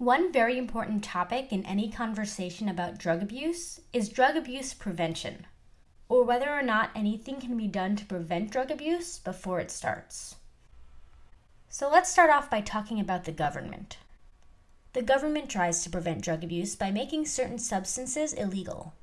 One very important topic in any conversation about drug abuse is drug abuse prevention, or whether or not anything can be done to prevent drug abuse before it starts. So let's start off by talking about the government. The government tries to prevent drug abuse by making certain substances illegal.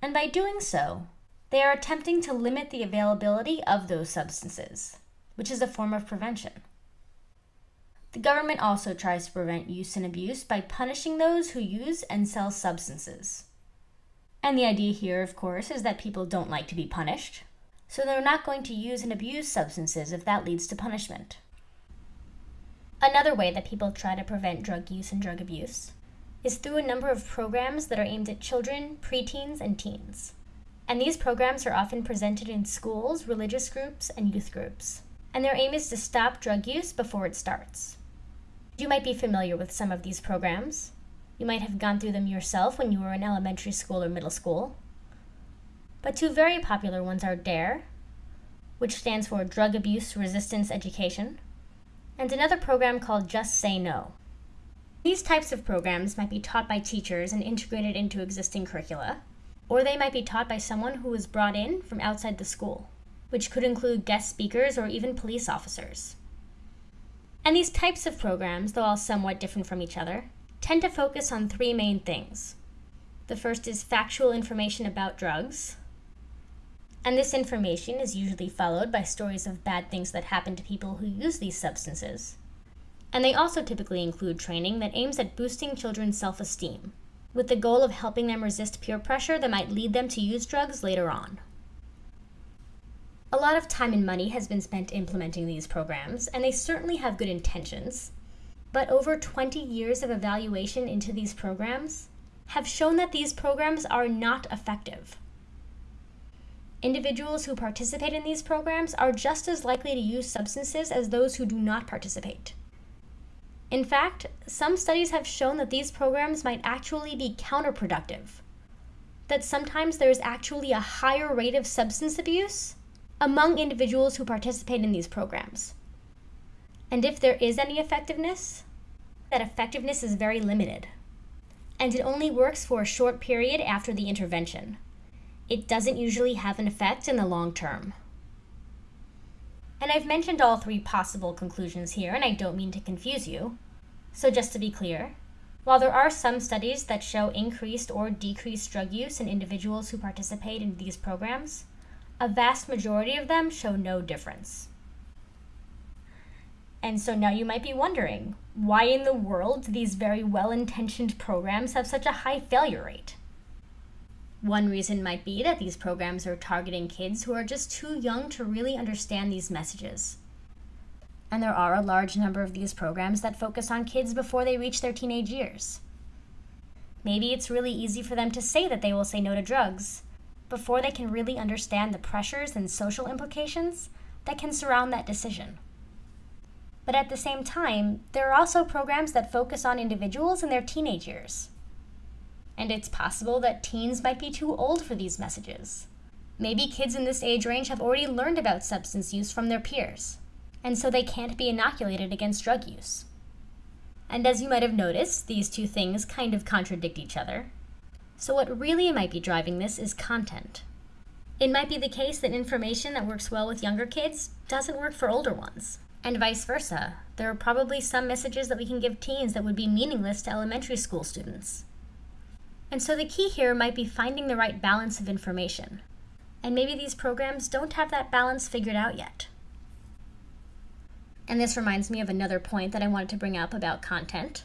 And by doing so, they are attempting to limit the availability of those substances, which is a form of prevention. The government also tries to prevent use and abuse by punishing those who use and sell substances. And the idea here, of course, is that people don't like to be punished, so they're not going to use and abuse substances if that leads to punishment. Another way that people try to prevent drug use and drug abuse is through a number of programs that are aimed at children, preteens, and teens. And these programs are often presented in schools, religious groups, and youth groups. And their aim is to stop drug use before it starts. You might be familiar with some of these programs. You might have gone through them yourself when you were in elementary school or middle school. But two very popular ones are DARE, which stands for Drug Abuse Resistance Education, and another program called Just Say No. These types of programs might be taught by teachers and integrated into existing curricula, or they might be taught by someone who was brought in from outside the school, which could include guest speakers or even police officers. And these types of programs, though all somewhat different from each other, tend to focus on three main things. The first is factual information about drugs, and this information is usually followed by stories of bad things that happen to people who use these substances. And they also typically include training that aims at boosting children's self esteem, with the goal of helping them resist peer pressure that might lead them to use drugs later on. A lot of time and money has been spent implementing these programs, and they certainly have good intentions. But over 20 years of evaluation into these programs have shown that these programs are not effective. Individuals who participate in these programs are just as likely to use substances as those who do not participate. In fact, some studies have shown that these programs might actually be counterproductive. That sometimes there is actually a higher rate of substance abuse among individuals who participate in these programs. And if there is any effectiveness, that effectiveness is very limited. And it only works for a short period after the intervention it doesn't usually have an effect in the long term. And I've mentioned all three possible conclusions here, and I don't mean to confuse you. So, just to be clear, while there are some studies that show increased or decreased drug use in individuals who participate in these programs, a vast majority of them show no difference. And so now you might be wondering why in the world these very well intentioned programs have such a high failure rate? One reason might be that these programs are targeting kids who are just too young to really understand these messages. And there are a large number of these programs that focus on kids before they reach their teenage years. Maybe it's really easy for them to say that they will say no to drugs before they can really understand the pressures and social implications that can surround that decision. But at the same time, there are also programs that focus on individuals in their teenage years and it's possible that teens might be too old for these messages. Maybe kids in this age range have already learned about substance use from their peers, and so they can't be inoculated against drug use. And as you might have noticed, these two things kind of contradict each other. So, what really might be driving this is content. It might be the case that information that works well with younger kids doesn't work for older ones, and vice versa. There are probably some messages that we can give teens that would be meaningless to elementary school students. And so the key here might be finding the right balance of information. And maybe these programs don't have that balance figured out yet. And this reminds me of another point that I wanted to bring up about content.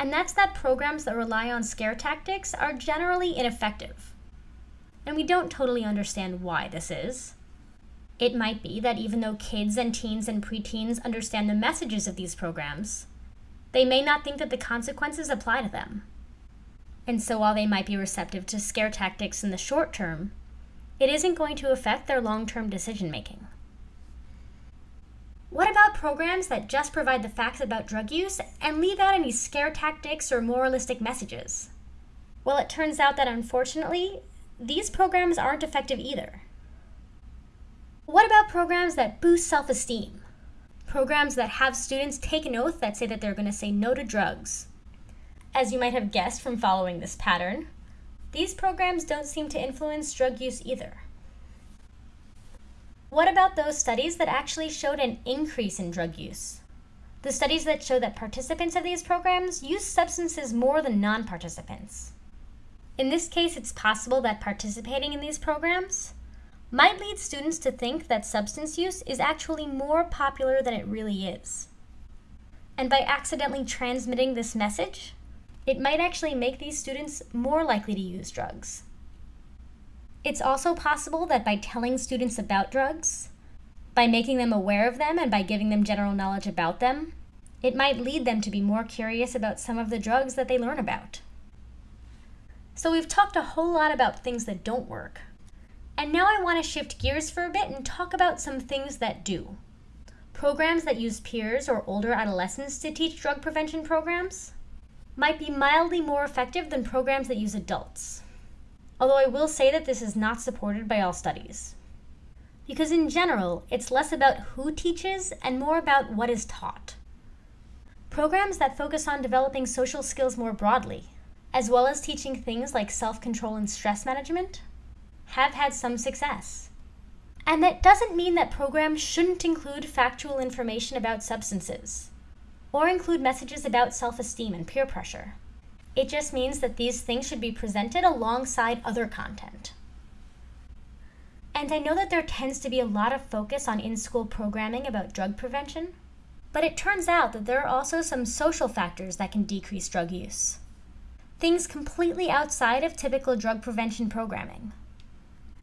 And that's that programs that rely on scare tactics are generally ineffective. And we don't totally understand why this is. It might be that even though kids and teens and preteens understand the messages of these programs, they may not think that the consequences apply to them. And so while they might be receptive to scare tactics in the short term, it isn't going to affect their long term decision making. What about programs that just provide the facts about drug use and leave out any scare tactics or moralistic messages? Well, it turns out that unfortunately, these programs aren't effective either. What about programs that boost self esteem? Programs that have students take an oath that say that they're going to say no to drugs, as you might have guessed from following this pattern, these programs don't seem to influence drug use either. What about those studies that actually showed an increase in drug use? The studies that show that participants of these programs use substances more than non participants. In this case, it's possible that participating in these programs might lead students to think that substance use is actually more popular than it really is. And by accidentally transmitting this message, it might actually make these students more likely to use drugs. It's also possible that by telling students about drugs, by making them aware of them and by giving them general knowledge about them, it might lead them to be more curious about some of the drugs that they learn about. So we've talked a whole lot about things that don't work. And now I want to shift gears for a bit and talk about some things that do. Programs that use peers or older adolescents to teach drug prevention programs might be mildly more effective than programs that use adults although I will say that this is not supported by all studies. Because in general, it's less about who teaches and more about what is taught. Programs that focus on developing social skills more broadly, as well as teaching things like self control and stress management, have had some success. And that doesn't mean that programs shouldn't include factual information about substances, or include messages about self esteem and peer pressure. It just means that these things should be presented alongside other content. And I know that there tends to be a lot of focus on in school programming about drug prevention, but it turns out that there are also some social factors that can decrease drug use. Things completely outside of typical drug prevention programming.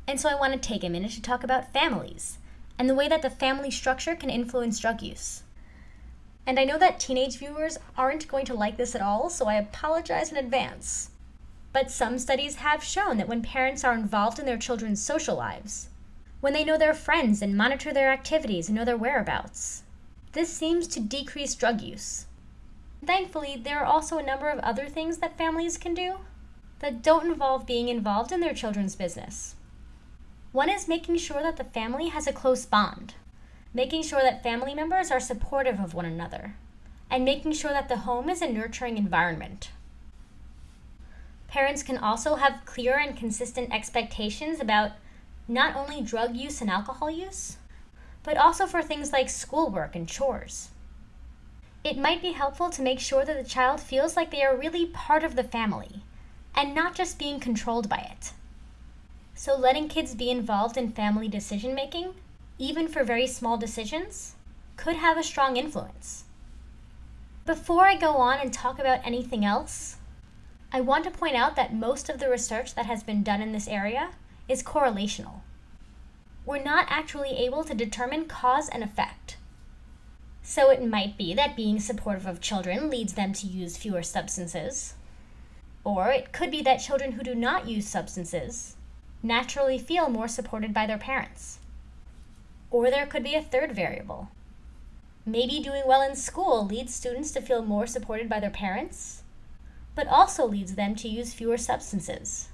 And so I want to take a minute to talk about families and the way that the family structure can influence drug use. And I know that teenage viewers aren't going to like this at all, so I apologize in advance. But some studies have shown that when parents are involved in their children's social lives, when they know their friends and monitor their activities and know their whereabouts, this seems to decrease drug use. Thankfully, there are also a number of other things that families can do that don't involve being involved in their children's business. One is making sure that the family has a close bond, making sure that family members are supportive of one another, and making sure that the home is a nurturing environment. Parents can also have clear and consistent expectations about not only drug use and alcohol use, but also for things like schoolwork and chores. It might be helpful to make sure that the child feels like they are really part of the family and not just being controlled by it. So, letting kids be involved in family decision making even for very small decisions, could have a strong influence. Before I go on and talk about anything else, I want to point out that most of the research that has been done in this area is correlational. We're not actually able to determine cause and effect. So it might be that being supportive of children leads them to use fewer substances. Or it could be that children who do not use substances naturally feel more supported by their parents. Or there could be a third variable. Maybe doing well in school leads students to feel more supported by their parents, but also leads them to use fewer substances.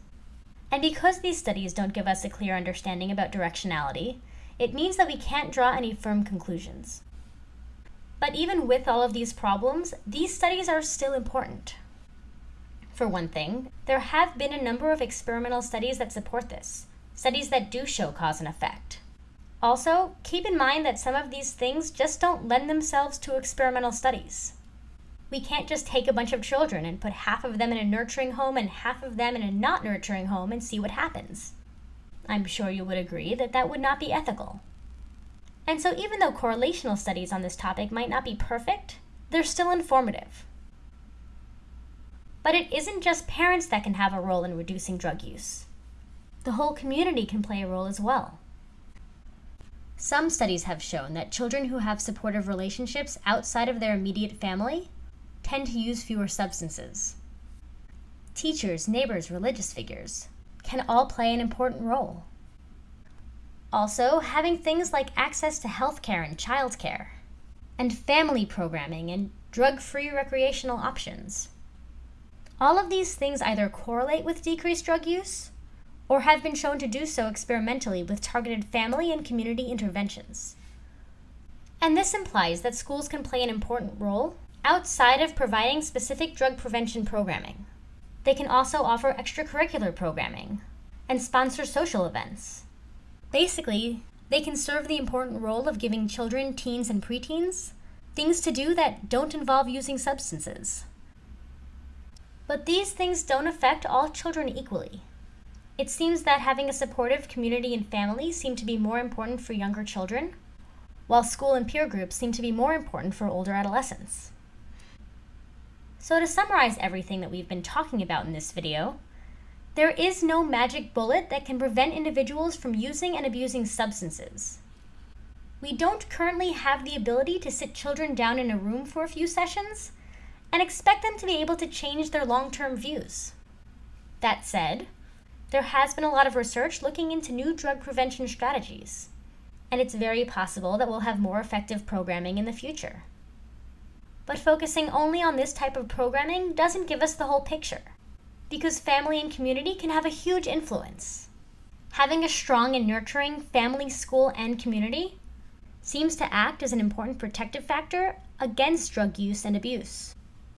And because these studies don't give us a clear understanding about directionality, it means that we can't draw any firm conclusions. But even with all of these problems, these studies are still important. For one thing, there have been a number of experimental studies that support this, studies that do show cause and effect. Also, keep in mind that some of these things just don't lend themselves to experimental studies. We can't just take a bunch of children and put half of them in a nurturing home and half of them in a not nurturing home and see what happens. I'm sure you would agree that that would not be ethical. And so, even though correlational studies on this topic might not be perfect, they're still informative. But it isn't just parents that can have a role in reducing drug use. The whole community can play a role as well. Some studies have shown that children who have supportive relationships outside of their immediate family tend to use fewer substances. Teachers, neighbors, religious figures can all play an important role. Also, having things like access to healthcare and childcare, and family programming and drug free recreational options. All of these things either correlate with decreased drug use or have been shown to do so experimentally with targeted family and community interventions. And this implies that schools can play an important role outside of providing specific drug prevention programming. They can also offer extracurricular programming and sponsor social events. Basically, they can serve the important role of giving children, teens, and preteens things to do that don't involve using substances. But these things don't affect all children equally. It seems that having a supportive community and family seem to be more important for younger children, while school and peer groups seem to be more important for older adolescents. So to summarize everything that we've been talking about in this video, there is no magic bullet that can prevent individuals from using and abusing substances. We don't currently have the ability to sit children down in a room for a few sessions and expect them to be able to change their long-term views. That said, there has been a lot of research looking into new drug prevention strategies, and it's very possible that we'll have more effective programming in the future. But focusing only on this type of programming doesn't give us the whole picture because family and community can have a huge influence. Having a strong and nurturing family, school, and community seems to act as an important protective factor against drug use and abuse.